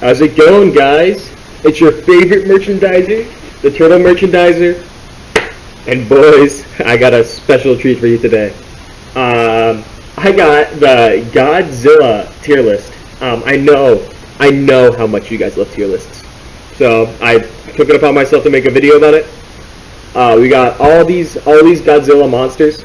How's it going, guys? It's your favorite merchandiser, the Turtle Merchandiser. And boys, I got a special treat for you today. Um, I got the Godzilla tier list. Um, I know, I know how much you guys love tier lists. So I took it upon myself to make a video about it. Uh, we got all these, all these Godzilla monsters.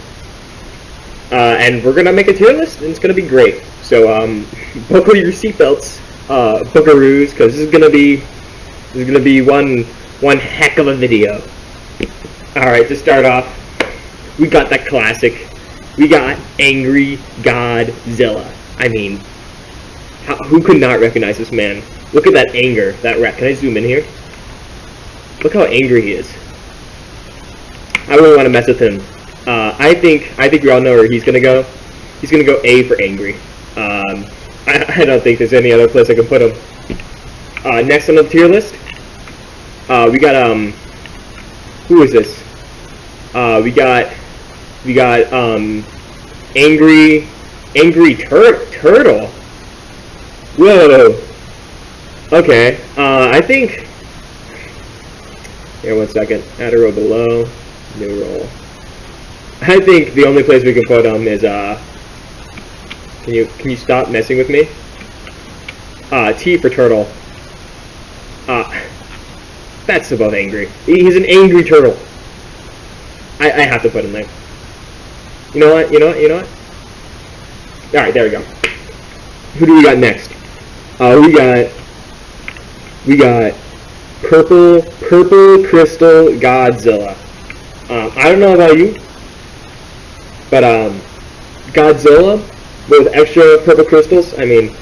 Uh, and we're gonna make a tier list, and it's gonna be great. So um, buckle your seatbelts, uh, Bookaroos, because this is gonna be this is gonna be one one heck of a video. All right, to start off, we got that classic. We got Angry Godzilla. I mean, how, who could not recognize this man? Look at that anger, that rat. Can I zoom in here? Look how angry he is. I wouldn't want to mess with him. Uh, I think I think we all know where he's gonna go. He's gonna go A for angry. Um, I, I, don't think there's any other place I can put him. Uh, next on the tier list, uh, we got um, who is this? Uh, we got we got um, angry angry tur turtle. Whoa. Okay. Uh, I think. Here, one second. Add a row below. New roll. I think the only place we can put him is uh. Can you can you stop messing with me? Uh, T for turtle. Uh, that's above angry. He's an angry turtle. I, I have to put him there. You know what? You know what? You know what? All right, there we go. Who do we got next? Uh, we got we got purple purple crystal Godzilla. Um, I don't know about you, but um, Godzilla with extra purple crystals. I mean,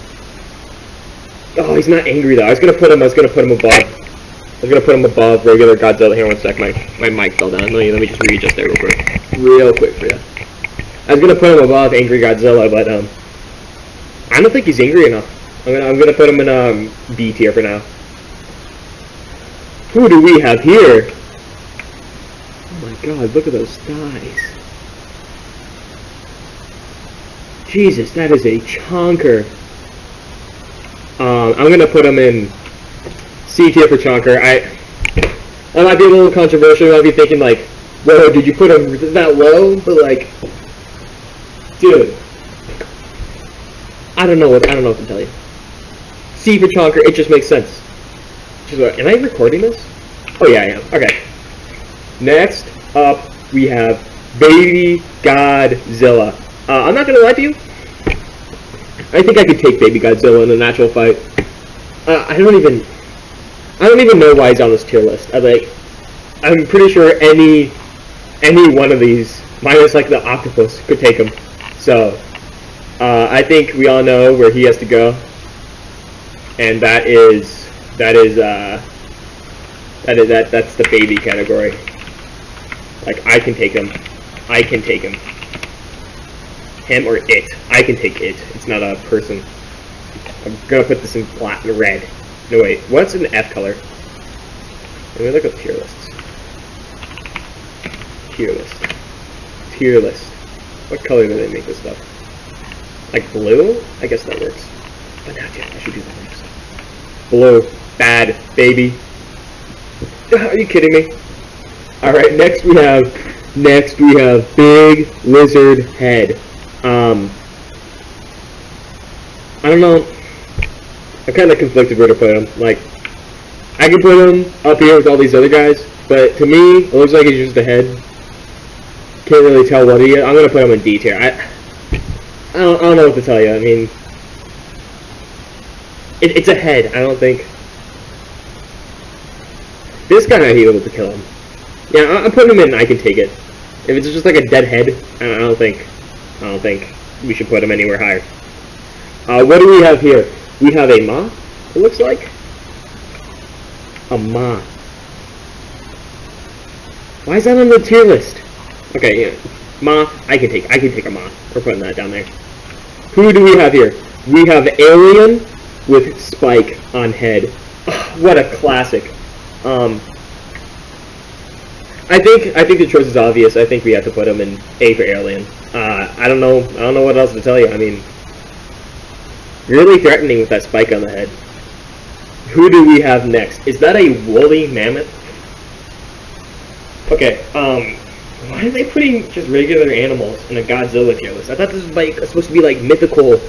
oh, he's not angry though. I was gonna put him. I was gonna put him above. I was gonna put him above regular Godzilla. Here, one sec. My my mic fell down. Let me let me just readjust there real quick, real quick for you. I was gonna put him above Angry Godzilla, but um, I don't think he's angry enough. I'm gonna I'm gonna put him in um B tier for now. Who do we have here? Oh my god, look at those thighs. Jesus, that is a chonker. Um, I'm gonna put him in C tier for chonker. I that might be a little controversial. You might be thinking like, whoa, did you put him that low? But like, dude, I don't know what I don't know what to tell you. C for chonker, it just makes sense. Am I recording this? Oh yeah, I am. Okay. Next up, we have Baby Godzilla. Uh, I'm not gonna lie to you. I think I could take Baby Godzilla in a natural fight. Uh, I don't even. I don't even know why he's on this tier list. I like. I'm pretty sure any, any one of these, minus like the octopus, could take him. So, uh, I think we all know where he has to go, and that is that is uh, that is that that's the baby category. Like I can take him, I can take him. Him or it. I can take it. It's not a person. I'm gonna put this in black and red. No wait, what's an F color? Let me look up tier lists. Tier list. Tier list. What color do they make this stuff? Like blue? I guess that works. But not yet. I should do that next. Blue. Bad, baby. Are you kidding me? Alright, next we have next we have Big Lizard Head. Um I don't know. I'm kinda conflicted where to put him. Like I can put him up here with all these other guys, but to me, it looks like he's just a head. Can't really tell what he is. I'm gonna put him in D tier. I I don't, I don't know what to tell you. I mean, it, it's a head. I don't think. This guy might be able to kill him. Yeah, I'm putting him in. I can take it. If it's just like a dead head, I, I don't think. I don't think we should put him anywhere higher. Uh, what do we have here? We have a Ma. It looks like a Ma. Why is that on the tier list? Okay, yeah. Ma, I can take. I can take a Ma. We're putting that down there. Who do we have here? We have Alien with Spike on head. Ugh, what a classic. Um, I think I think the choice is obvious. I think we have to put him in A for Alien. Uh, I don't know. I don't know what else to tell you. I mean, really threatening with that spike on the head. who do we have next? Is that a woolly mammoth? Okay, um, why are they putting just regular animals in a Godzilla tier list? I thought this was like supposed to be like mythical,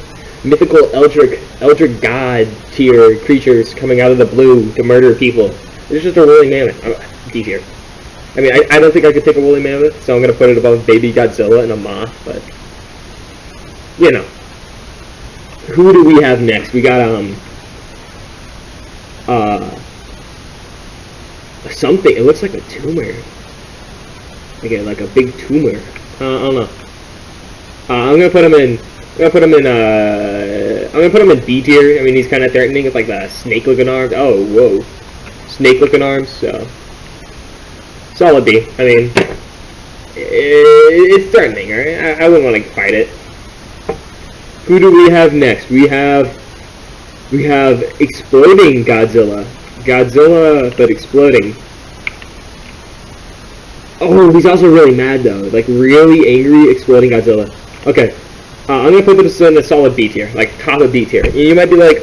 mythical eldritch, eldritch god tier creatures coming out of the blue to murder people. It's just a woolly mammoth. D tier. I mean, I, I don't think I could take a woolly mammoth, so I'm gonna put it above Baby Godzilla and a moth, but you know. Who do we have next? We got um uh something. It looks like a tumor. Okay, like a big tumor. Uh, I don't know. Uh, I'm gonna put him in. I'm gonna put him in. Uh, I'm gonna put him in B tier. I mean, he's kind of threatening with like the snake-looking arms. Oh, whoa, snake-looking arms. So solid B. I mean, it's threatening. Right? I, wouldn't want to fight it. Who do we have next? We have we have exploding Godzilla. Godzilla, but exploding. Oh, he's also really mad though. Like really angry, exploding Godzilla. Okay, uh, I'm gonna put this in a solid B tier, like top of B tier. You might be like,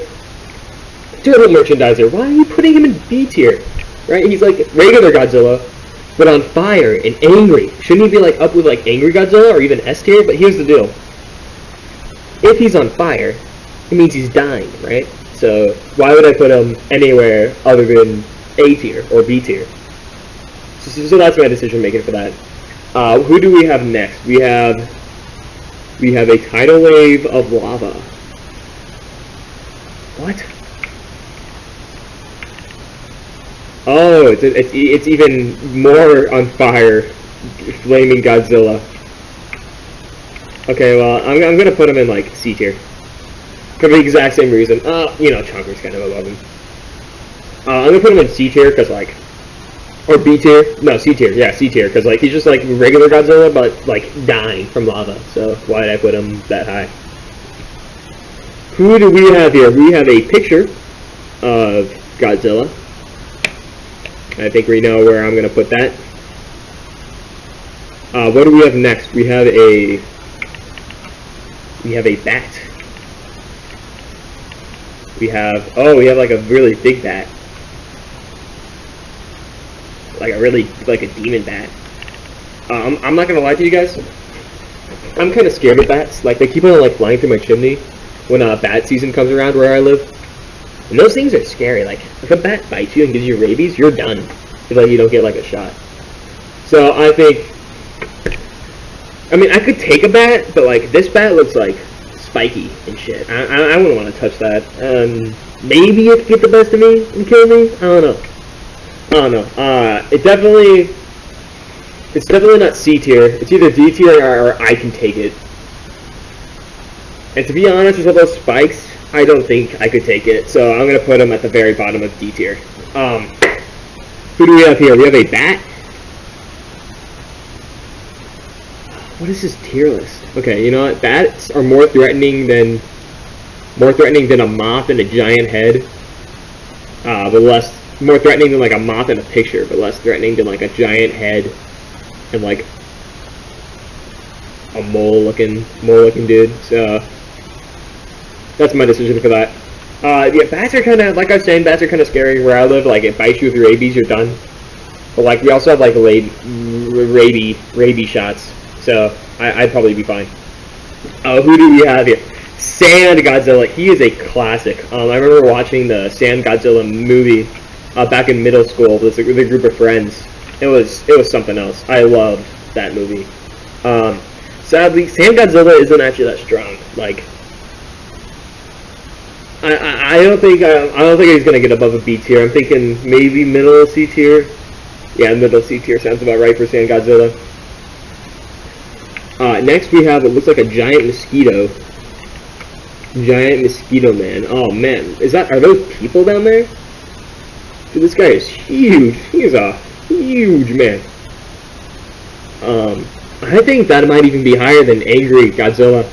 Turtle Merchandiser, why are you putting him in B tier? Right? He's like regular Godzilla, but on fire and angry. Shouldn't he be like up with like angry Godzilla or even S tier? But here's the deal. If he's on fire, it means he's dying, right? So why would I put him anywhere other than A tier or B tier? So, so that's my decision making for that. Uh, who do we have next? We have we have a tidal wave of lava. What? Oh, it's, it's, it's even more on fire, flaming Godzilla. Okay, well, I'm, I'm gonna put him in, like, C tier. For the exact same reason. Uh, you know, Chunker's kind of above him. Uh, I'm gonna put him in C tier, because, like, or B tier? No, C tier. Yeah, C tier. Because like he's just like regular Godzilla, but like dying from lava. So why did I put him that high? Who do we have here? We have a picture of Godzilla. I think we know where I'm gonna put that. Uh, what do we have next? We have a we have a bat. We have oh we have like a really big bat like a really like a demon bat. Um, I'm not gonna lie to you guys. I'm kind of scared of bats. Like they keep on like flying through my chimney when uh, bat season comes around where I live. And those things are scary. Like if a bat bites you and gives you rabies, you're done. If like you don't get like a shot. So I think. I mean, I could take a bat, but like this bat looks like spiky and shit. I, I, I wouldn't want to touch that. Um, maybe it could get the best of me and kill me. I don't know. I don't know. Uh, it definitely, it's definitely not C tier. It's either D tier or, or I can take it. And to be honest, with all those spikes, I don't think I could take it. So I'm gonna put him at the very bottom of D tier. Um, who do we have here? We have a bat. What is this tier list? Okay, you know what? Bats are more threatening than more threatening than a moth and a giant head. Uh, but less more threatening than like a moth in a picture, but less threatening than like a giant head and like a mole looking mole looking dude. So that's my decision for that. Uh, yeah, bats are kind of like I was saying. Bats are kind of scary where I live. Like it bites you with your rabies, you're done. But like we also have like rabies rabies rabies shots, so I, would probably be fine. Uh, who do we have here? Sand Godzilla. He is a classic. Um, I remember watching the Sand Godzilla movie uh, back in middle school with a, with a group of friends. It was it was something else. I loved that movie. Um, sadly, Sand Godzilla isn't actually that strong. Like, I, I, don't think I, I don't think he's gonna get above a B tier. I'm thinking maybe middle C tier. Yeah, middle C tier sounds about right for Sand Godzilla. Uh, next we have what looks like a giant mosquito. Giant mosquito man. Oh man, is that are those people down there? Dude, this guy is huge. He is a huge man. Um, I think that might even be higher than Angry Godzilla.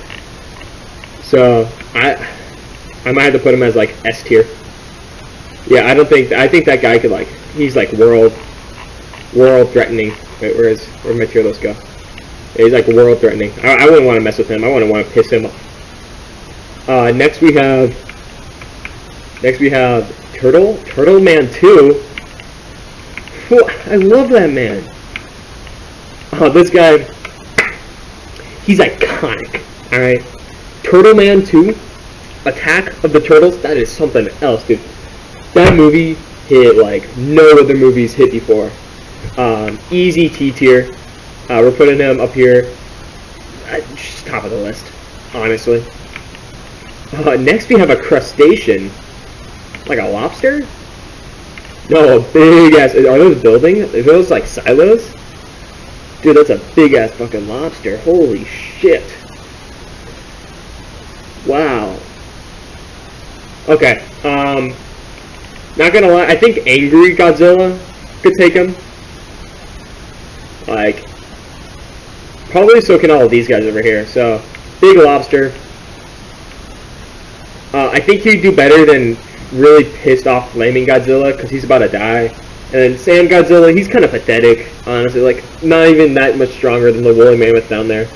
So, I I might have to put him as, like, S tier. Yeah, I don't think, I think that guy could, like, he's, like, world, world threatening. Wait, where is, where my tier list go? Yeah, he's, like, world threatening. I, I wouldn't want to mess with him. I wouldn't want to piss him off. Uh, next we have, next we have Turtle? Turtle Man 2? Whew, I love that man. Oh, this guy, he's iconic, alright? Turtle Man 2, Attack of the Turtles, that is something else, dude. That movie hit like no other movies hit before. Um, easy T tier. Uh, we're putting him up here, uh, just top of the list, honestly. Uh, next we have a crustacean, like a lobster. No, a big ass. Are those buildings? Are those like silos? Dude, that's a big ass fucking lobster. Holy shit. Wow. Okay, um, not gonna lie, I think Angry Godzilla could take him. Like, probably so can all of these guys over here. So, Big Lobster. Uh, I think he'd do better than really pissed off Flaming Godzilla because he's about to die. And then Sand Godzilla, he's kind of pathetic, honestly. Like, not even that much stronger than the woolly mammoth down there.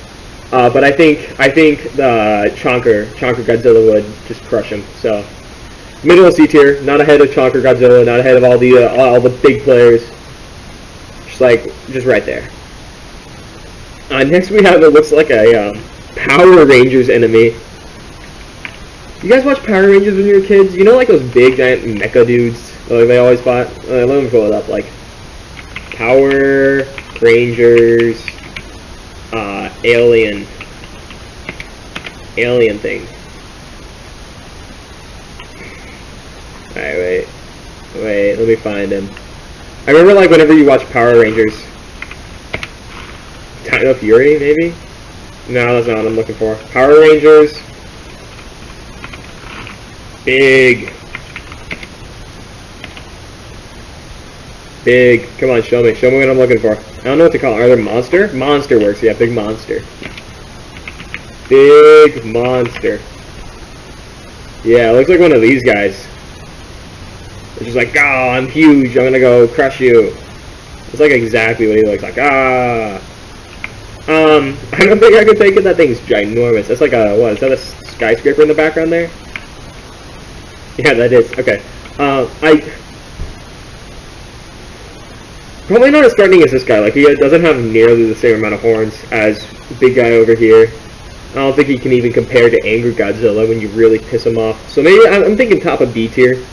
Uh, but I think I think the Chonker, Chonker Godzilla would just crush him. So middle C tier, not ahead of Chonker Godzilla, not ahead of all the uh, all the big players. Just like just right there. Uh, next we have it looks like a um, Power Rangers enemy. You guys watch Power Rangers when you were kids? You know like those big giant mecha dudes like they always fought? Uh, let me pull it up. Like Power Rangers uh, alien alien thing. Alright, wait. Wait, let me find him. I remember like whenever you watch Power Rangers. Dino Fury, maybe? No, that's not what I'm looking for. Power Rangers. Big. Big. Come on, show me. Show me what I'm looking for. I don't know what to call it. Are there monster? Monster works. Yeah, big monster. Big monster. Yeah, looks like one of these guys. It's just like, oh, I'm huge. I'm gonna go crush you. It's like exactly what he looks like. Ah. Um, I don't think I can take it. That thing's ginormous. That's like a, what, is that a skyscraper in the background there? Yeah, that is. Okay. Uh, I, Probably not as threatening as this guy. Like, he doesn't have nearly the same amount of horns as big guy over here. I don't think he can even compare to Angry Godzilla when you really piss him off. So maybe I'm thinking top of B tier.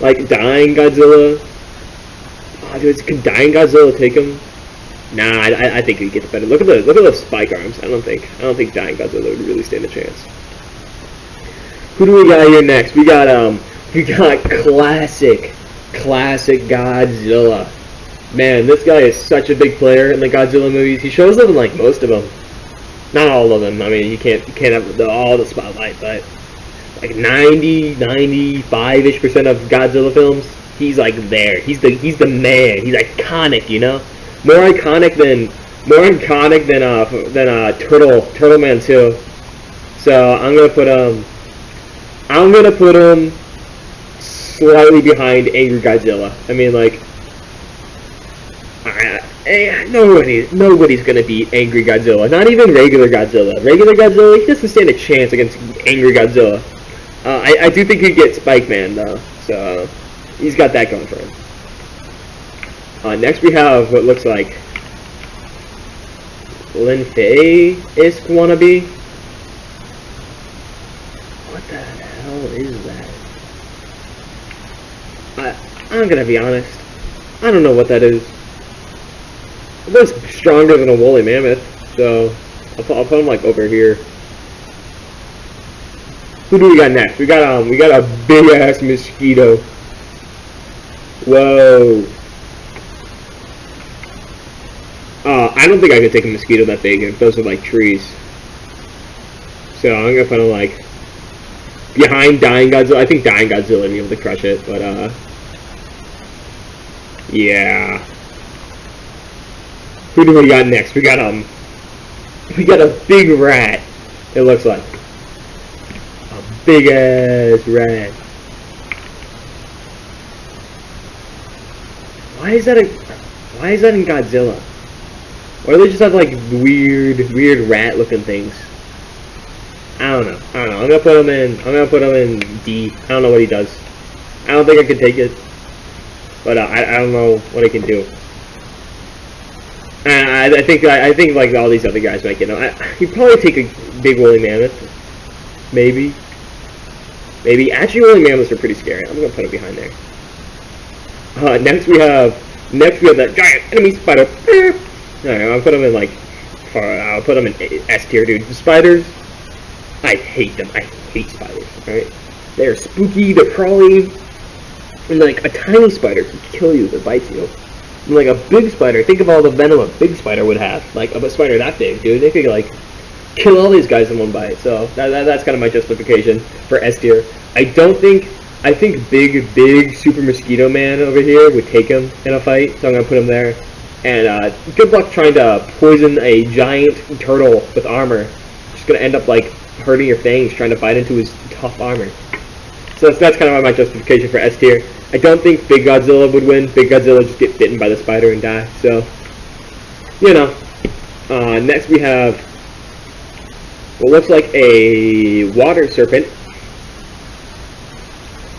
Like, Dying Godzilla. Oh, dude, could Dying Godzilla take him? Nah, I, I think he gets better. Look at the look at those spike arms. I don't think I don't think Dying Godzilla would really stand a chance. Who do we got here next? We got um we got classic classic Godzilla. Man, this guy is such a big player in the Godzilla movies. He shows up in like most of them. Not all of them. I mean, you can't you can't have the, all the spotlight, but like 90, 95-ish percent of Godzilla films, he's like there. He's the he's the man. He's iconic, you know? More iconic than more iconic than uh than uh Turtle Turtle Man 2. So I'm gonna put um I'm gonna put him slightly behind Angry Godzilla. I mean like uh, nobody, nobody's gonna beat Angry Godzilla. Not even regular Godzilla. Regular Godzilla, he doesn't stand a chance against Angry Godzilla. Uh, I, I do think he'd get Spike Man though, so he's got that going for him. Uh, next we have what looks like Lin Fei-esque wannabe. What the hell is that? I, I'm gonna be honest. I don't know what that is. It looks stronger than a woolly mammoth, so I'll I'll put him like over here. Who do we got next? We got um, we got a big ass mosquito. Whoa. Uh, I don't think I could take a mosquito that big if those are like trees. So I'm gonna put him like behind Dying Godzilla. I think Dying Godzilla would be able to crush it, but uh, yeah. Who do we got next? We got um, we got a big rat. It looks like a big ass rat. Why is that a? Why is that in Godzilla? Or they just have like weird, weird rat-looking things? I don't know. I don't know. I'm gonna put him in. I'm gonna put him in D. I don't know what he does. I don't think I can take it. But uh, I, I don't know what I can do. I, I think I, I think like all these other guys might get him. I, he'd probably take a big woolly mammoth, maybe. Maybe actually woolly mammoths are pretty scary. I'm gonna put it behind there. Uh, next we have next we have that giant enemy spider. Alright, I'll put them in like far, I'll put them in S tier, dude. The spiders, I hate them. I hate spiders. Alright, they're spooky. They're crawly. And like a tiny spider can kill you if it bites you. And like a big spider, think of all the venom a big spider would have. Like a spider that big, dude. They could like kill all these guys in one bite. So that, that, that's kind of my justification for S tier. I don't think I think big big super mosquito man over here would take him in a fight. So I'm gonna put him there. And uh, good luck trying to poison a giant turtle with armor. Just gonna end up like hurting your fangs trying to bite into his tough armor. So that's, that's kind of my justification for S tier. I don't think Big Godzilla would win. Big Godzilla just get bitten by the spider and die. So, you know. Uh, next we have what looks like a water serpent.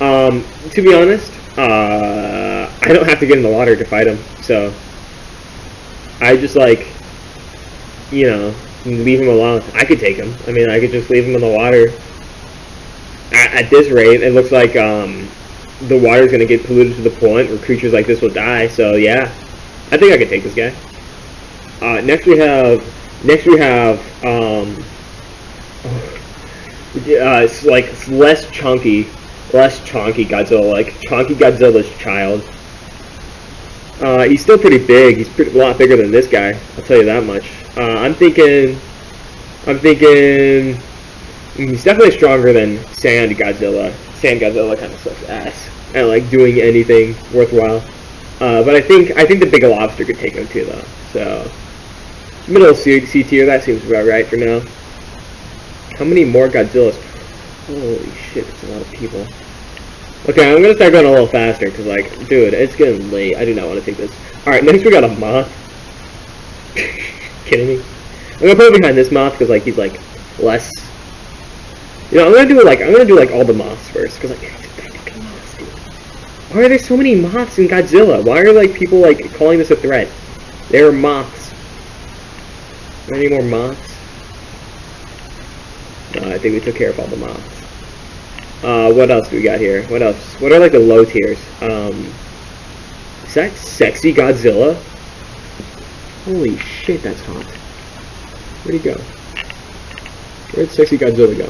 Um, to be honest, uh, I don't have to get in the water to fight him. So, I just like, you know, leave him alone. I could take him. I mean, I could just leave him in the water. At, at this rate, it looks like um, the water is going to get polluted to the point where creatures like this will die. So yeah, I think I could take this guy. Uh, next we have next we have um, uh, it's like it's less chunky, less chunky Godzilla, like chunky Godzilla's child. Uh, he's still pretty big. He's pretty, a lot bigger than this guy. I'll tell you that much. Uh, I'm thinking, I'm thinking, he's definitely stronger than Sand Godzilla. Sand Godzilla kind of sucks ass at like doing anything worthwhile. Uh, but I think I think the big lobster could take him too, though. So middle C, C tier, that seems about right for now. How many more Godzillas? Holy shit, it's a lot of people. Okay, I'm gonna start going a little faster, because, like, dude, it's getting late. I do not want to take this. Alright, next we got a moth. Kidding me? I'm gonna put him behind this moth, because, like, he's, like, less... You know, I'm gonna do, like, I'm gonna do, like, all the moths first, because, like, moths, dude. Why are there so many moths in Godzilla? Why are, like, people, like, calling this a threat? There are moths. Any more moths? No, I think we took care of all the mobs. Uh, what else do we got here? What else? What are like the low tiers? Um, is that sexy Godzilla? Holy shit, that's hot. Where'd he go? Where'd sexy Godzilla go?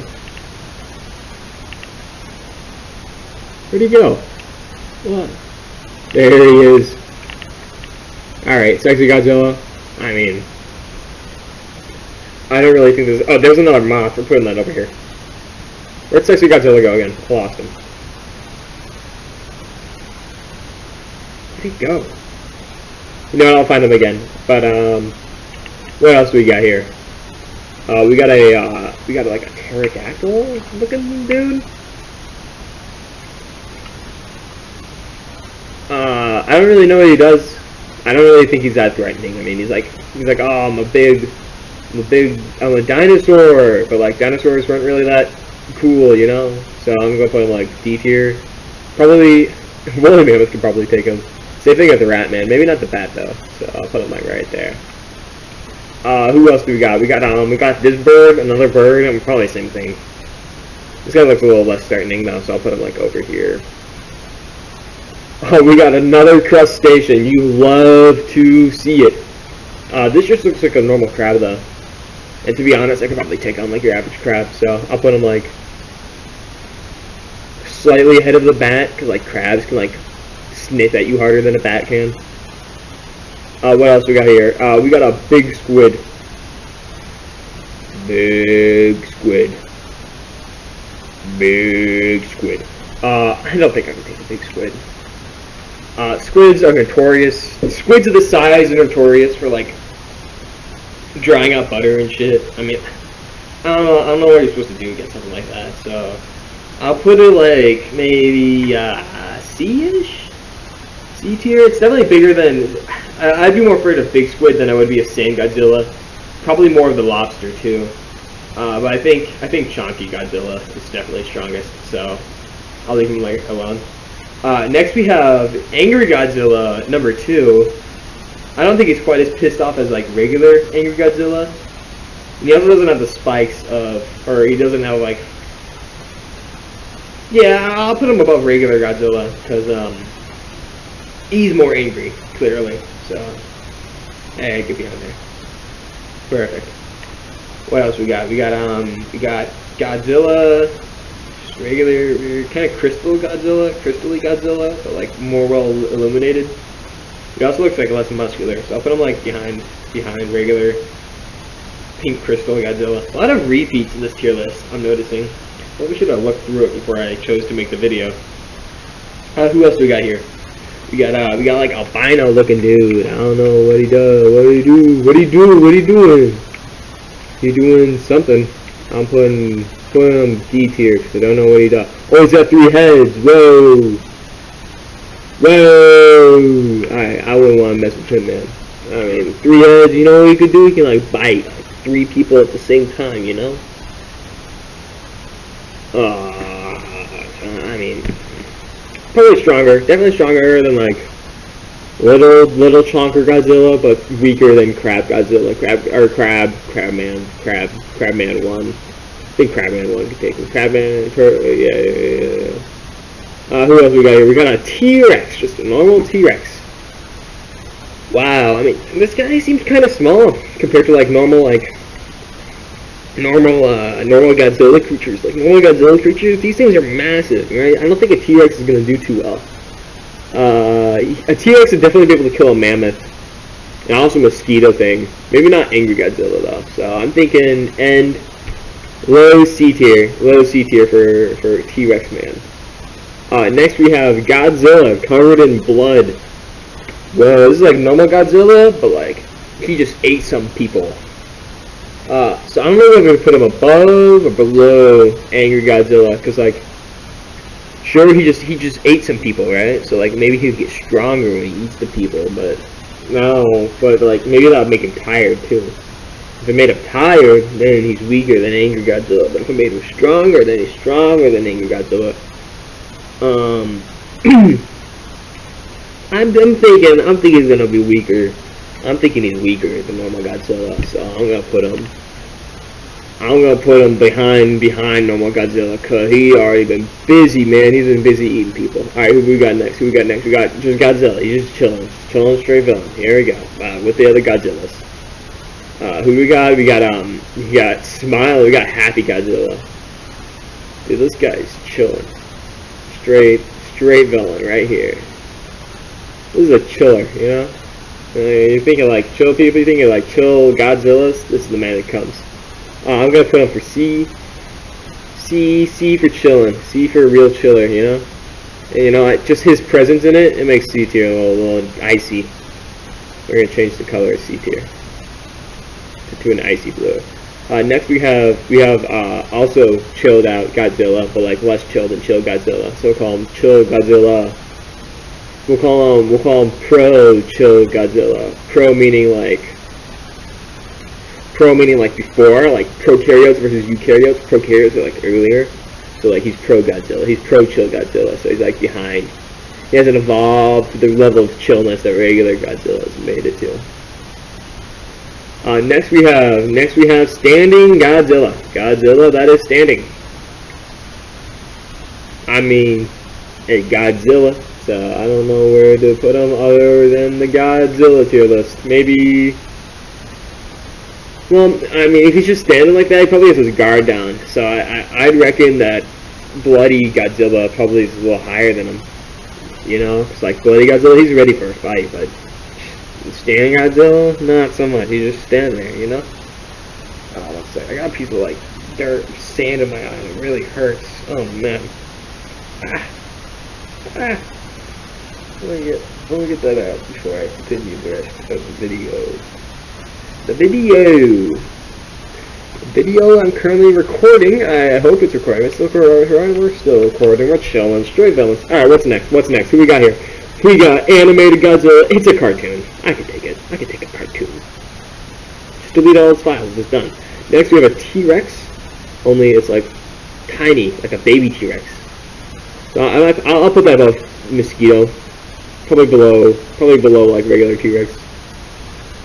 Where'd he go? What? There he is. Alright, sexy Godzilla. I mean, I don't really think there's... Oh, there's another moth. We're putting that over here. Where'd Sexy Godzilla go again? I lost him. Where'd he go? You know what, I'll find him again. But, um... What else we got here? Uh, we got a, uh... We got, like, a pterodactyl looking dude? Uh, I don't really know what he does. I don't really think he's that threatening. I mean, he's like, he's like, oh, I'm a big, I'm a big, I'm a dinosaur, but like dinosaurs weren't really that cool, you know? So I'm gonna put him like D tier. Probably, Woolly Mammoth could probably take him. Same thing with the Rat Man, maybe not the Bat though. So I'll put him like right there. Uh, who else do we got? We got, um, we got this bird, another bird, and probably same thing. This guy looks a little less threatening though, so I'll put him like over here. Oh, we got another crustacean. You love to see it. Uh, this just looks like a normal crab, though. And to be honest, I could probably take on like your average crab, so I'll put him like slightly ahead of the bat, because like crabs can like sniff at you harder than a bat can. Uh, what else we got here? Uh, we got a big squid. Big squid. Big squid. Uh, I don't think I can take a big squid. Uh, squids are notorious. Squids of this size are notorious for like drying out butter and shit. I mean, I don't know. I don't know what you're supposed to do against something like that. So I'll put it like maybe uh, C-ish, C tier. It's definitely bigger than. I'd be more afraid of big squid than I would be of Sand Godzilla. Probably more of the lobster too. Uh, but I think I think Chonky Godzilla is definitely strongest. So I'll leave him like alone. Uh, next we have Angry Godzilla number two. I don't think he's quite as pissed off as like regular Angry Godzilla. And he also doesn't have the spikes of, or he doesn't have like. Yeah, I'll put him above regular Godzilla because um, he's more angry, clearly. So, hey, get behind there. Perfect. What else we got? We got um, we got Godzilla, regular, kind of crystal Godzilla, crystally Godzilla, but like more well illuminated. He also looks like less muscular, so I'll put him like behind behind regular pink crystal Godzilla. A lot of repeats in this tier list, I'm noticing. Probably should have looked through it before I chose to make the video. Uh, who else do we got here? We got uh, we got like albino looking dude. I don't know what he does. What do he do? What he do? What he doing? He doing something. I'm putting putting him D tier because I don't know what he does. Oh, he's got three heads. Whoa. Whoa! Alright, I wouldn't want to mess with him, man. I mean, three heads, you know what he could do? He can, like, bite like, three people at the same time, you know? Uh, I mean, probably stronger. Definitely stronger than, like, little, little chonker Godzilla, but weaker than Crab Godzilla. Crab, or Crab, Crabman, Crab, Crabman 1. I think Crabman 1 could take him. Crabman, yeah, yeah, yeah. Uh, who else we got here? We got a T-Rex, just a normal T-Rex. Wow, I mean, this guy seems kind of small compared to like normal, like normal, uh, normal Godzilla creatures. Like normal Godzilla creatures, these things are massive, right? I don't think a T-Rex is gonna do too well. Uh, a T-Rex would definitely be able to kill a mammoth, and also mosquito thing. Maybe not angry Godzilla though. So I'm thinking end low C tier, low C tier for for T-Rex man. Uh, next we have Godzilla covered in blood. Well, this is like normal Godzilla, but like he just ate some people. Uh, so I don't know if I'm gonna put him above or below Angry Godzilla, because like, sure he just he just ate some people, right? So like maybe he'd get stronger when he eats the people, but no, but like maybe that would make him tired too. If it made him tired, then he's weaker than Angry Godzilla. But if it made him stronger, then he's stronger than Angry Godzilla. Um, I'm, I'm thinking, I'm thinking he's gonna be weaker. I'm thinking he's weaker than normal Godzilla, so I'm gonna put him. I'm gonna put him behind behind normal Godzilla, cause he already been busy, man. He's been busy eating people. All right, who we got next? Who we got next? We got just Godzilla. He's just chilling, chilling straight villain. Here we go. Uh, with the other Godzillas. Uh, who we got? We got um, we got Smile. We got Happy Godzilla. Dude, this guy's chilling straight, straight villain right here. This is a chiller, you know? Uh, you're thinking like chill people, you're thinking like chill Godzillas, this is the man that comes. Uh, I'm gonna put him for C. C, C for chilling. C for a real chiller, you know? And, you know, just his presence in it, it makes C tier a little, little icy. We're gonna change the color of C tier to an icy blue. Uh, next we have we have uh, also chilled out Godzilla, but like less chilled than chill Godzilla. So we'll call him chill Godzilla. We'll call him we'll call him pro chill Godzilla. Pro meaning like pro meaning like before, like prokaryotes versus eukaryotes. Prokaryotes are like earlier. So like he's pro Godzilla. He's pro chill Godzilla. So he's like behind. He hasn't evolved to the level of chillness that regular Godzilla has made it to. Uh, next we have next we have standing Godzilla. Godzilla that is standing. I mean, a Godzilla. So I don't know where to put him other than the Godzilla tier list. Maybe. Well, I mean, if he's just standing like that, he probably has his guard down. So I, I I'd reckon that Bloody Godzilla probably is a little higher than him. You know, it's like Bloody Godzilla, he's ready for a fight, but Standing Godzilla? Not so much. He's just standing there, you know? Oh, let's say I got a piece of like dirt, and sand in my eye, it really hurts. Oh man. Ah. Ah. Let me get let me get that out before I continue the rest of the video. The video. The video I'm currently recording. I hope it's recording. Still recording. We're still recording. We're chilling. Straight villains. Alright, what's next? What's next? Who we got here? We got animated Godzilla. It's a cartoon. I can take it. I can take a cartoon. Just delete all its files. It's done. Next, we have a T-Rex. Only it's like tiny, like a baby T-Rex. So I, I'll, I'll put that above Mosquito. Probably below, probably below like regular T-Rex.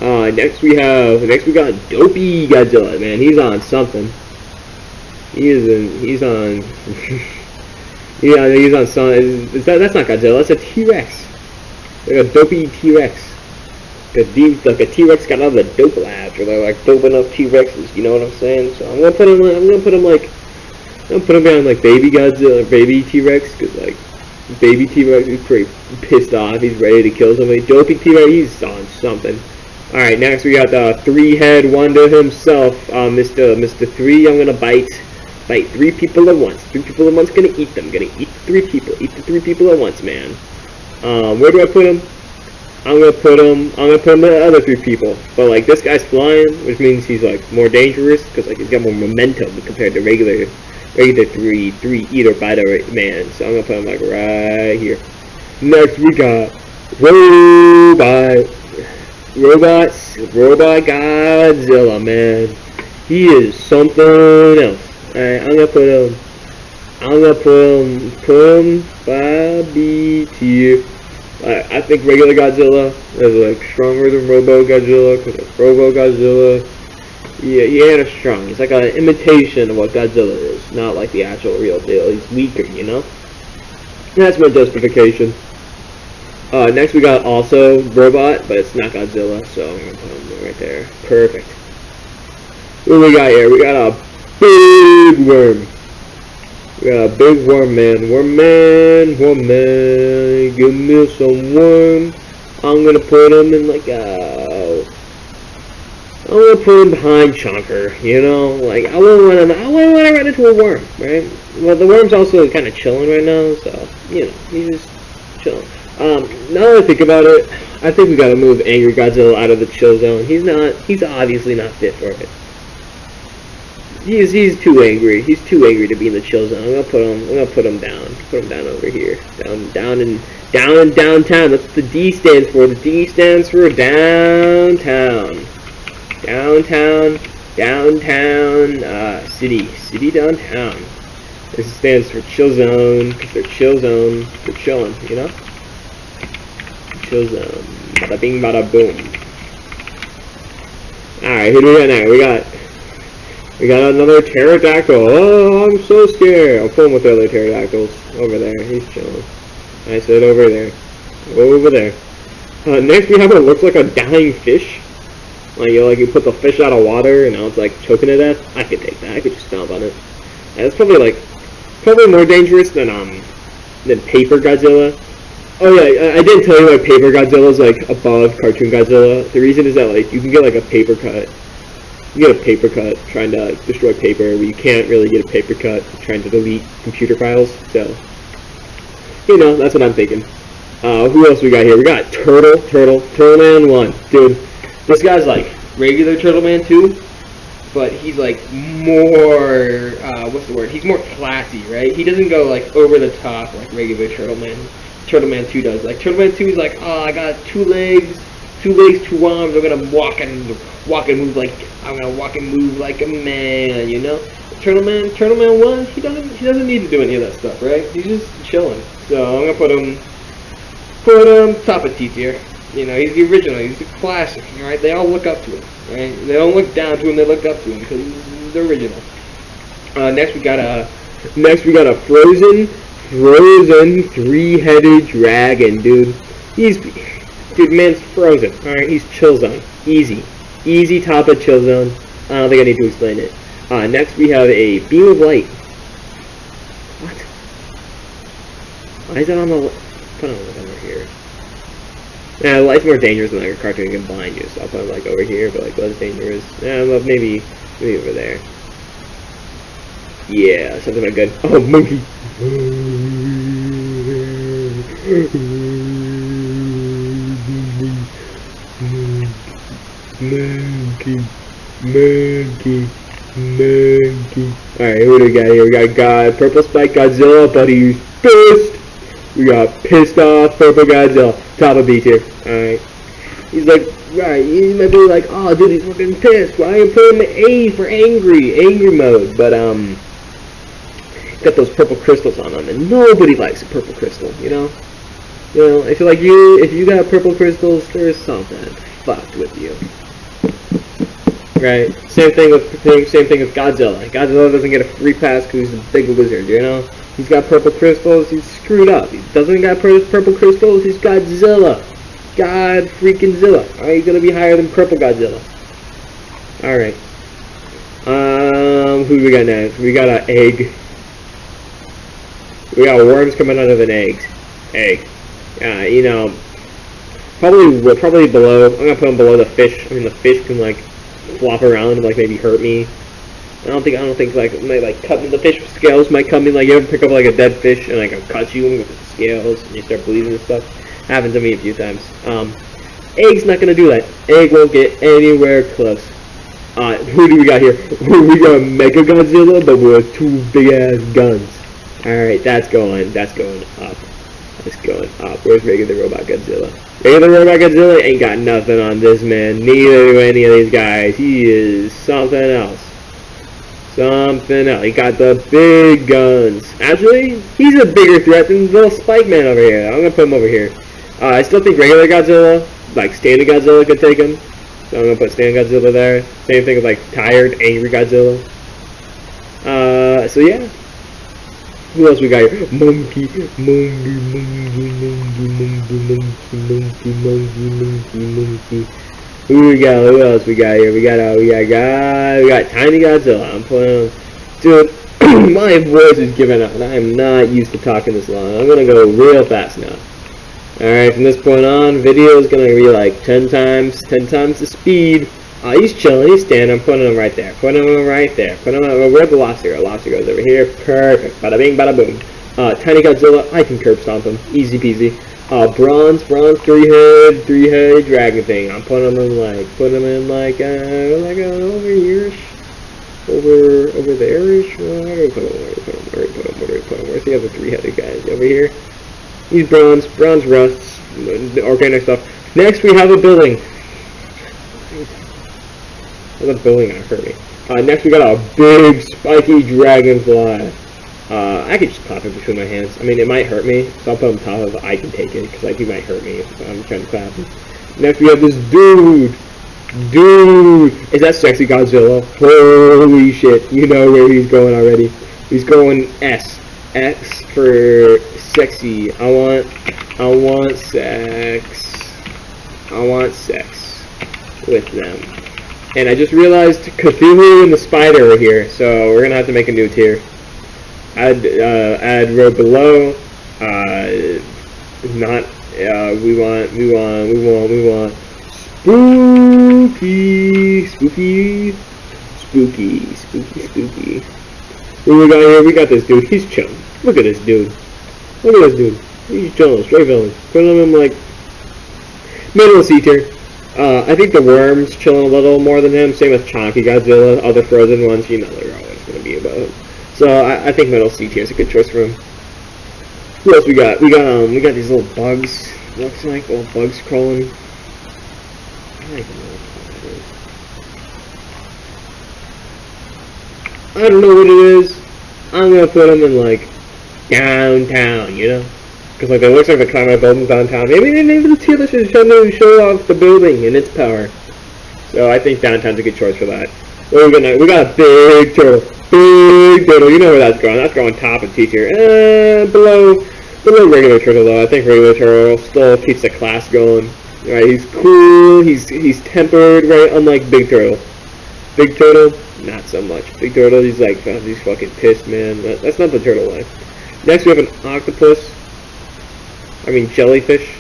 Uh, next we have, next we got Dopey Godzilla, man. He's on something. He is in, he's on, yeah, he's on some, is, is that, that's not Godzilla, that's a T-Rex. Like a dopey T-Rex. Like like a T-Rex got out of the dope labs, or they're like doping up T-Rexes, you know what I'm saying? So I'm gonna put him, I'm gonna put him like, I'm gonna put him behind like baby Godzilla, or baby T-Rex, cause like, baby T-Rex is pretty pissed off, he's ready to kill somebody. Dopey T-Rex, he's on something. Alright, next we got the three-head wonder himself, uh, Mr. Mr. Three, I'm gonna bite, bite three people at once. Three people at once, gonna eat them, gonna eat the three people, eat the three people at once, man. Um, where do I put him? I'm gonna put him. I'm gonna put him the other three people. But like this guy's flying, which means he's like more dangerous because like he's got more momentum compared to regular, regular three three eater biter man. So I'm gonna put him like right here. Next we got robot, robots, robot Godzilla man. He is something else. Alright, I'm gonna put him. I'm gonna put him. Put him by B tier. I, I think regular Godzilla is like stronger than Robo Godzilla because Robo Godzilla, yeah, he ain't as strong. He's like an imitation of what Godzilla is, not like the actual real deal. He's weaker, you know. That's my justification. Uh, next we got also Robot, but it's not Godzilla, so I'm gonna put him right there. Perfect. What we got here? We got a big worm. We got a big worm man. Worm man, worm man, give me some worm. I'm gonna put him in like a. I'm gonna put him behind Chunker, you know? Like, I wouldn't wanna, I wouldn't wanna run into a worm, right? Well, the worm's also kind of chilling right now, so, you know, he's just chilling. Um, now that I think about it, I think we gotta move Angry Godzilla out of the chill zone. He's not, he's obviously not fit for it. He's he's too angry. He's too angry to be in the chill zone. I'm gonna put him. I'm gonna put him down. Put him down over here. Down down in down in downtown. That's what the D stands for. The D stands for downtown. Downtown. Downtown. Uh, city. City downtown. This stands for chill zone because they're chill zone. They're chilling. You know. Chill zone. Bada bing, bada boom. All right. Who do we got now? We got we got another pterodactyl. Oh, I'm so scared. I'm pull him with the other pterodactyls. Over there. He's chilling. I said over there. Over there. Uh, next we have what looks like a dying fish. Like you like you put the fish out of water and now it's like choking to death. I could take that. I could just stomp on it. It's probably like probably more dangerous than um than paper Godzilla. Oh yeah, I, didn't tell you why paper Godzilla is like above cartoon Godzilla. The reason is that like you can get like a paper cut you get a paper cut trying to destroy paper where you can't really get a paper cut trying to delete computer files. So, you know, that's what I'm thinking. Uh, who else we got here? We got Turtle, Turtle, Turtle Man 1. Dude, this guy's like regular Turtle Man 2, but he's like more, uh, what's the word? He's more classy, right? He doesn't go like over the top like regular Turtle Man. Turtle Man 2 does. Like Turtle Man 2 is like, oh, I got two legs, two legs, two arms. I'm gonna walk and walk and move like I'm gonna walk and move like a man, you know. Turtle Man, Turtle Man one, he doesn't he doesn't need to do any of that stuff, right? He's just chilling. So I'm gonna put him put him top of T tier. You know, he's the original, he's the classic, right? They all look up to him, right? They don't look down to him, they look up to him because he's the original. Uh, next we got a next we got a frozen frozen three-headed dragon, dude. He's dude, man's frozen. All right, he's chill zone, easy. Easy top of chill zone. I don't think I need to explain it. Uh, next we have a beam of light. What? Why is that on the... Put it over here. Yeah, light's more dangerous than like a cartoon can blind you, so I'll put it like over here, but like less dangerous. Yeah, well, maybe, maybe over there. Yeah, something like good. Oh, monkey! Monkey, monkey, monkey. Alright, who do we got here? We got God, Purple Spike Godzilla, buddy. pissed. We got pissed off Purple Godzilla, top of B tier. Alright. He's like, right, he might be like, oh dude, he's fucking pissed. Why are you putting the A for angry, angry mode? But, um, got those purple crystals on him, and nobody likes a purple crystal, you know? You know, I feel like you, if you got purple crystals, there's something fucked with you. Right? Same thing with same thing with Godzilla. Godzilla doesn't get a free pass because he's a big wizard, you know? He's got purple crystals, he's screwed up. He doesn't got purple crystals, he's Godzilla. God freaking Zilla. Alright, he's gonna be higher than purple Godzilla. Alright. Um, who we got next? We got an egg. We got worms coming out of an egg. Egg. Uh, you know, probably probably below. I'm gonna put them below the fish. I mean, the fish can like flop around and like maybe hurt me. I don't think I don't think like might like cut the fish scales might come in like you ever pick up like a dead fish and like cut you with the scales and you start bleeding and stuff. Happened to me a few times. Um, egg's not gonna do that. Egg won't get anywhere close. Uh, who do we got here? we got Mega Godzilla, but with two big ass guns. Alright, that's going, that's going up. That's going up. Where's regular Robot Godzilla? Regular Robot Godzilla ain't got nothing on this man. Neither do any of these guys. He is something else. Something else. He got the big guns. Actually, he's a bigger threat than little Spike Man over here. I'm gonna put him over here. Uh, I still think regular Godzilla, like standing Godzilla, could take him. So I'm gonna put standing Godzilla there. Same thing with like tired, angry Godzilla. Uh, so yeah. Who else we got here? Monkey, monkey, monkey, monkey, monkey, monkey, monkey, monkey, monkey, monkey. Who we got? Who else we got here? We got uh, we got guy, we got Tiny Godzilla. I'm playing, dude. my voice is giving out. I am not used to talking this long. I'm gonna go real fast now. Alright, from this point on, video is gonna be like 10 times, 10 times the speed. Uh, he's chilling, he's standing, I'm putting him right there, putting him right there, putting him, uh, where'd the lobster go? Lobster goes over here, perfect, bada bing, bada boom. Uh, Tiny Godzilla, I can curb stomp him, easy peasy. Uh, bronze, bronze, three head, three head dragon thing. I'm putting him in like, putting him in like, uh, like uh, over here, over, over there-ish. Where do we put him? Where do we put him? Where do we put him? Where do we put him? Where's the other three-headed guys? Over here. He's bronze, bronze rusts, organic stuff. Next we have a building. The building gonna hurt me. Uh, next we got a big spiky dragonfly. Uh, I could just pop it between my hands. I mean, it might hurt me, so I'll put on top of. I can take it, because like, he might hurt me if I'm trying to clap. Next we have this dude. Dude! Is that sexy Godzilla? Holy shit. You know where he's going already. He's going S. X for sexy. I want, I want sex. I want sex with them. And I just realized Cthulhu and the spider are here, so we're gonna have to make a new tier. Add, uh, add row below. Uh, not. Uh, we want. We want. We want. We want. Spooky, spooky, spooky, spooky, spooky. What we got here? We got this dude. He's chilling. Look at this dude. Look at this dude. He's chilling. Straight villain. Put him in like middle C tier. Uh, I think the worms chilling a little more than him. Same with Chonky Godzilla. Other frozen ones, you know they're always going to be above him. So I, I think middle C tier is a good choice for him. Who else we got? We got um we got these little bugs. Looks like little bugs crawling. I don't know what. I don't know what it is. I'm gonna put them in like downtown, you know? Because like it looks like they're climbing a building downtown. Maybe they named the tier to show, show off the building and its power. So I think downtown's a good choice for that. What are we gonna? We got a big turtle. Big turtle. You know where that's going. That's going top of T tier. Uh, below, below regular turtle though. I think regular turtle still keeps the class going. Right? He's cool. He's he's tempered. Right? Unlike big turtle. Big turtle, not so much. Big turtle, he's like, oh, he's fucking pissed, man. That, that's not the turtle life. Next, we have an octopus. I mean, jellyfish.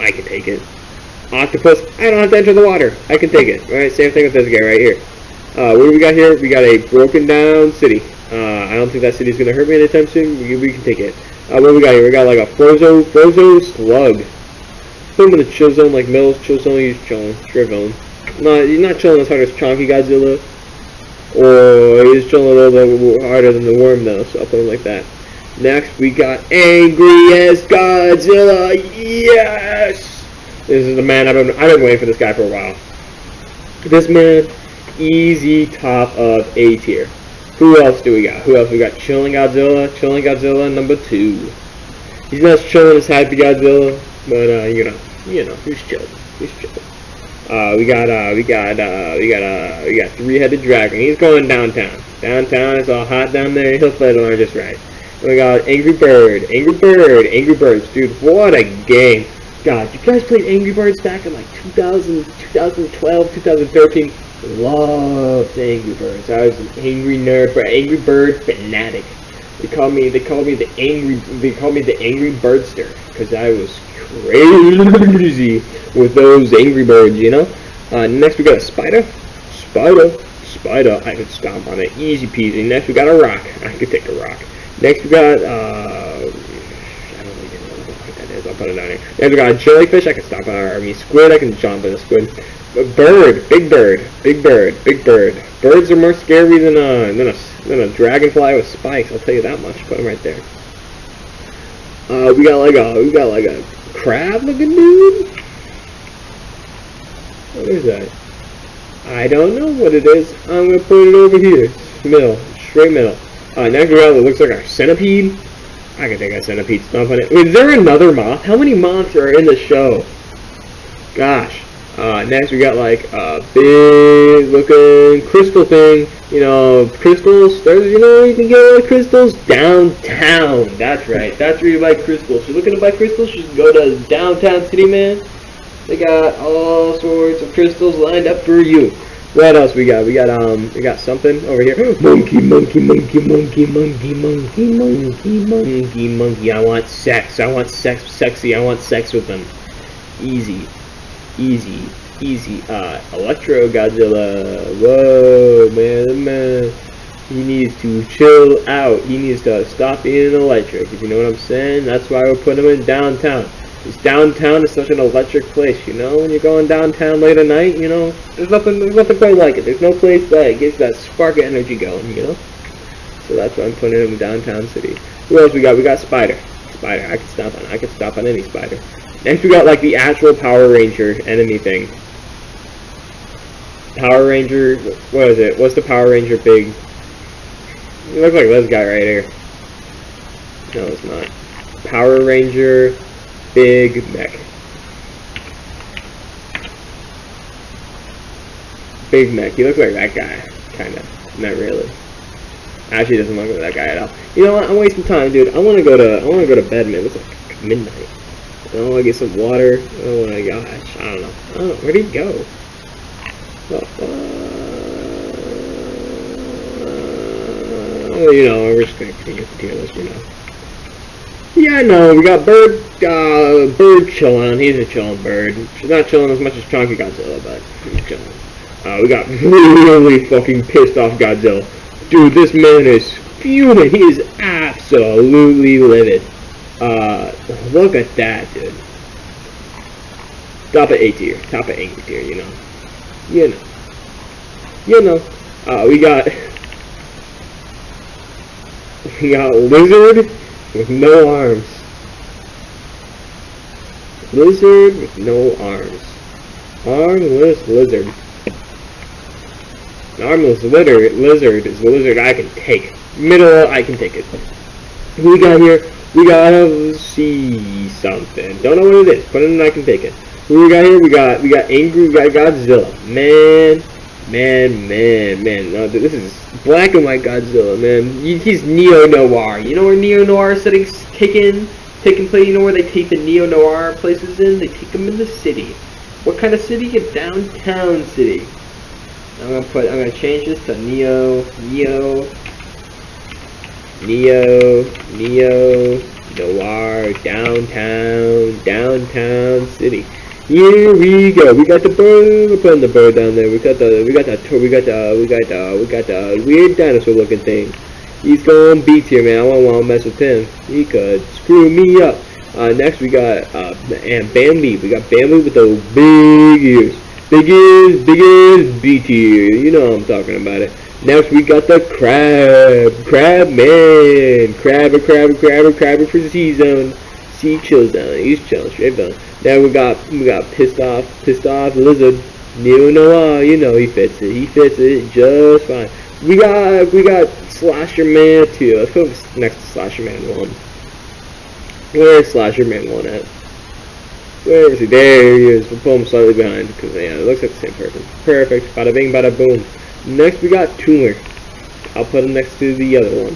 I can take it. Octopus, I don't have to enter the water. I can take it. Alright, same thing with this guy right here. Uh, what do we got here? We got a broken down city. Uh, I don't think that city's gonna hurt me anytime soon. We, we can take it. Uh, what do we got here? We got like a Frozo, Frozo slug. Put him in the chill zone, like Mills, chill zone, he's chilling. Straight villain. Not, he's not chilling as hard as Chonky Godzilla. Or he's chilling a little bit harder than the worm though, so I'll put him like that. Next, we got Angry as Godzilla. Yes! This is the man I've been, I've been waiting for this guy for a while. This man, easy top of A tier. Who else do we got? Who else? We got Chilling Godzilla. Chilling Godzilla number two. He's not as chilling as Happy Godzilla, but uh, you know, you know, he's chilling. He's chilling. Uh, we got uh, we got uh, we got uh, we got three-headed dragon. He's going downtown. Downtown, it's all hot down there. He'll fight along just right. We god, Angry Bird, Angry Bird, Angry Birds, dude. What a game! God, you guys played Angry Birds back in like 2000, 2012, 2013. Loved Angry Birds. I was an angry nerd, but Angry Bird fanatic. They called me. They called me the angry. They called me the Angry Birdster because I was crazy with those Angry Birds. You know. Uh, next we got a spider. Spider. Spider. I could stomp on it. Easy peasy. Next we got a rock. I could take a rock. Next we got. Uh, I don't even know what that is. I'll put it down here. Next we got a jellyfish. I can stomp on. our mean squid. I can jump on a squid. A bird, big bird, big bird, big bird. Birds are more scary than a than a than a dragonfly with spikes. I'll tell you that much. Put them right there. Uh, we got like a we got like a crab looking dude. What is that? I don't know what it is. I'm gonna put it over here. Middle, straight middle. Uh, we got looks like a centipede. I can take a centipede stomp on it. Wait, is there another moth? How many moths are in the show? Gosh. Uh, next we got like a big looking crystal thing. You know, crystals. There's, you know, you can get a lot of crystals downtown. That's right. That's where you buy crystals. If You're looking to buy crystals? You can go to downtown city, man. They got all sorts of crystals lined up for you. What else we got? We got um, we got something over here. Monkey, monkey, monkey, monkey, monkey, monkey, monkey, monkey, monkey. I want sex. I want sex, sexy. I want sex with them. Easy easy, easy. Uh, Electro Godzilla. Whoa, man, man. He needs to chill out. He needs to stop being electric. If you know what I'm saying, that's why we're putting him in downtown. Downtown is such an electric place, you know. When you're going downtown late at night, you know, there's nothing, there's nothing quite like it. There's no place that gets that spark of energy going, you know. So that's why I'm putting him in downtown city. Who else we got? We got Spider. Spider. I can stop on. I can stop on any spider. Next we got like the actual Power Ranger enemy thing. Power Ranger, what is it? What's the Power Ranger big? It looks like this guy right here. No, it's not. Power Ranger Big Mech. Big Mech. He looks like that guy, kind of. Not really. Actually, doesn't look like that guy at all. You know what? I'm wasting time, dude. I want to go to I want to go to bed, man. It's like midnight. I want to get some water. Oh my gosh. I don't know. Oh, where'd he go? Uh, you know, we're just gonna continue this, you know. Yeah, I know. we got Bird, uh, Bird chilling. He's a chilling bird. She's not chilling as much as Chunky Godzilla, but he's chilling. Uh, we got really fucking pissed off Godzilla. Dude, this man is fuming. He is absolutely livid. Uh, look at that, dude. Top of A tier. Top of angry tier, you know. You know. You know. Uh, we got... We got Lizard with no arms. Lizard with no arms. Armless lizard. An armless lizard, lizard is the lizard I can take. Middle, I can take it. We got here? We gotta see something. Don't know what it is. In I can take it. We got here? We got we got Angry, we got Godzilla. Man, man, man, man. No, this is black and white Godzilla, man. He's neo-noir. You know where neo-noir settings kick in? Taking place, you know where they take the neo-noir places in? They take them in the city. What kind of city? A downtown city. I'm gonna put, I'm gonna change this to neo, neo, Neo, Neo, Noir, downtown, downtown city. Here we go. We got the bird. We're putting the bird down there. We got the, we got the, we got the, we got the, we got the weird dinosaur looking thing. He's going beats here, man. I don't want to mess with him. He could screw me up. Uh, next we got uh, and Bambi. We got Bambi with those big ears. Big ears, big ears. You know I'm talking about it. Next we got the crab. Crab man. Crab, a crab, a crab, a crab for the C-zone. Chills down. He's chilling straight down. Now we got we got pissed off, pissed off lizard. Neo Noir, you know he fits it. He fits it just fine. We got we got Slasher Man too. Let's go next to Slasher Man one. Where's Slasher Man 1 at? Where is he? There he is. We'll pull him slightly behind because yeah, it looks like the same person. Perfect. Bada bing, bada boom. Next we got Tumor. I'll put him next to the other one.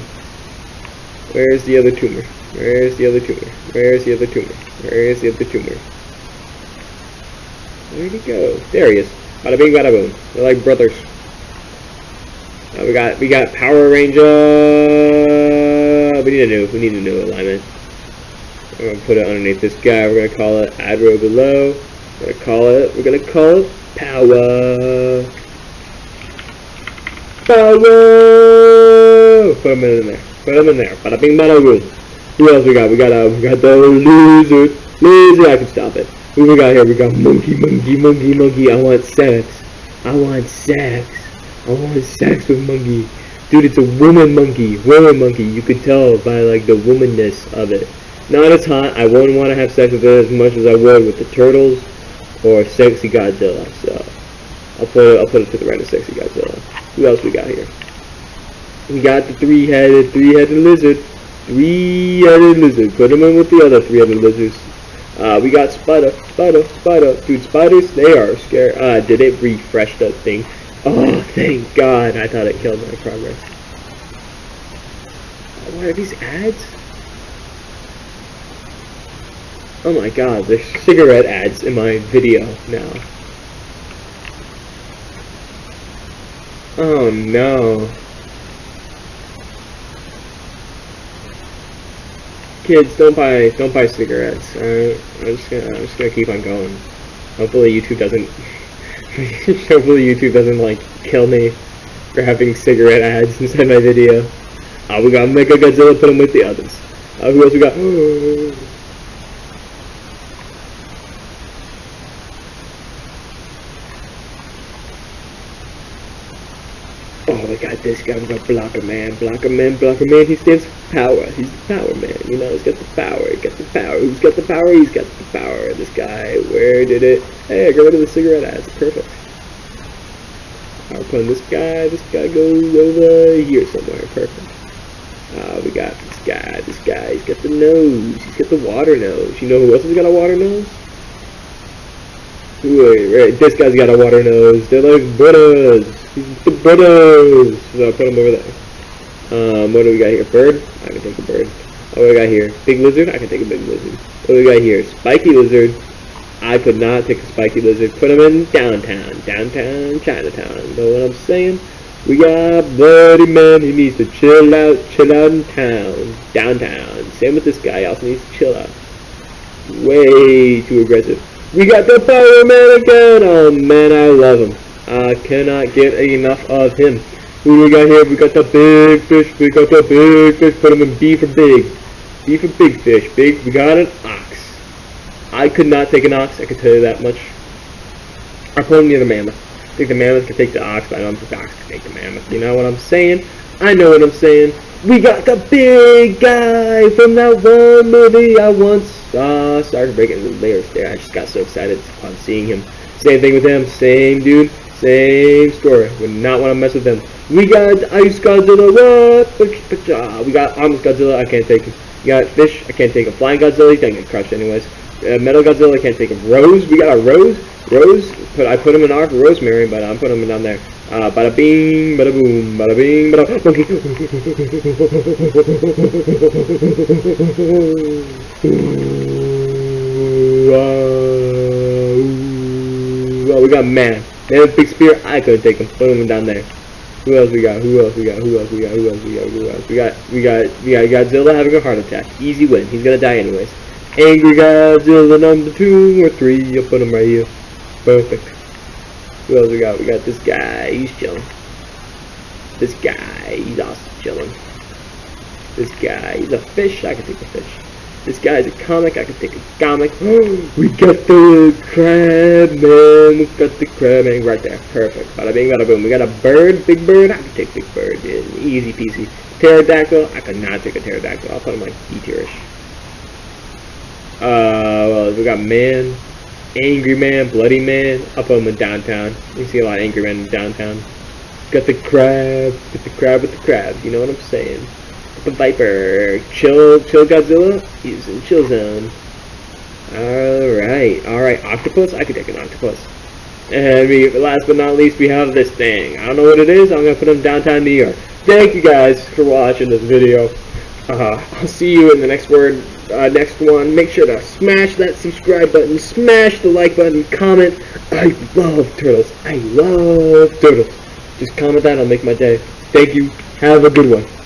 Where's the other tumor? Where's the other tumor? Where's the other tumor? Where's the other tumor? Where'd he go? There he is. Bada bing, bada boom. They're like brothers. Uh, we got we got Power Ranger. We need a new we need a new alignment. We're gonna put it underneath this guy. We're gonna call it Adro below. We're gonna call it. We're gonna call it Power. Power. Put him in there. Put him in there. Bada bing, bada boom. Who else we got? We got uh, we got the lizard. Lizard. I can stop it. Who we got here? We got monkey, monkey, monkey, monkey. I want sex. I want sex. I want sex with monkey. Dude, it's a woman monkey. Woman monkey. You could tell by like the womanness of it. Not as hot. I wouldn't want to have sex with it as much as I would with the turtles or sexy Godzilla. So I'll put it, I'll put it to the right of sexy Godzilla. Who else we got here? We got the three-headed, three-headed lizard. Three-headed lizard. Put him in with the other three-headed lizards. Uh, we got Spider, Spider, Spider. Dude, spiders, they are scary. Uh, did it refresh that thing? Oh, thank God. I thought it killed my progress. What are these ads? Oh my god, there's cigarette ads in my video now. Oh no. Kids, don't buy don't buy cigarettes. Alright? I'm just gonna I'm just gonna keep on going. Hopefully YouTube doesn't hopefully YouTube doesn't like kill me for having cigarette ads inside my video. Uh, we got Mega Godzilla, put him with the others. Uh, who else we got? we got this guy, we got Blocker Man, block Blocker Man, block Blocker Man, he stands for power, he's the power man, you know, he's got the power, he's got the power, who's got the power, he's got the power, this guy, where did it, hey, I got rid of the cigarette ads, perfect. I'll put this guy, this guy goes over here somewhere, perfect. Uh, we got this guy, this guy, he's got the nose, he's got the water nose, you know who else has got a water nose? Wait, this guy's got a water nose, they're like he's the brothers, so I'll put him over there. Um, what do we got here, bird? I can take a bird. What do we got here? Big lizard? I can take a big lizard. What do we got here? Spiky lizard. I could not take a spiky lizard. Put him in downtown. Downtown Chinatown. Know what I'm saying? We got Bloody Man. He needs to chill out. Chill out in town. Downtown. Same with this guy. He also needs to chill out. Way too aggressive. We got the Power Man again. Oh man, I love him. I cannot get enough of him. Who do we got here? We got the big fish. We got the big fish. Put him in B for big. B for big fish. Big. We got an ox. I could not take an ox. I can tell you that much. I put him near the mammoth. I think the mammoth could take the ox, but I don't think the ox could take the mammoth. You know what I'm saying? I know what I'm saying. We got the big guy from that one movie I once saw. Started breaking the layers there. I just got so excited upon seeing him. Same thing with him. Same dude. Same story. Would not want to mess with them. We got Ice Godzilla. What? Uh, we got Arms Godzilla. I can't take him. Got Fish. I can't take him. Flying Godzilla. He's gonna get crushed anyways. Uh, Metal Godzilla. Can't take him. Rose. We got a Rose. Rose. Put I put him in for Rosemary, but I'm putting him down there. Uh, bada bing, bada boom, bada bing, bada monkey. Oh, we got man. Man big spear. I could take him. Put him down there. Who else we got? Who else we got? Who else we got? Who else we got? Who else we got? we got? We got we got Godzilla having a heart attack. Easy win. He's gonna die anyways. Angry Godzilla number two or three. I'll put him right here. Perfect. Who else we got? We got this guy. He's chilling. This guy. He's also chilling. This guy. He's a fish. I can take a fish. This guy's a comic. I can take a comic. we got the crab man. We got the crab man right there. Perfect. Bada bing, bada boom. We got a bird. Big bird. I can take big bird. Dude. Easy peasy. Pterodactyl. I could not take a pterodactyl. I'll put him like E tierish. Uh, we got man. Angry Man, Bloody Man. I'll put him in downtown. You see a lot of Angry Men in downtown. Got the crab, got the crab with the crab. You know what I'm saying? Got the Viper. Chill, Chill Godzilla. He's in Chill Zone. Alright, alright. Octopus? I could take an octopus. And we, last but not least, we have this thing. I don't know what it is. I'm to put him downtown New York. Thank you guys for watching this video. Uh, I'll see you in the next word, uh, next one. Make sure to smash that subscribe button, smash the like button, comment. I love turtles. I love turtles. Just comment that, I'll make my day. Thank you. Have a good one.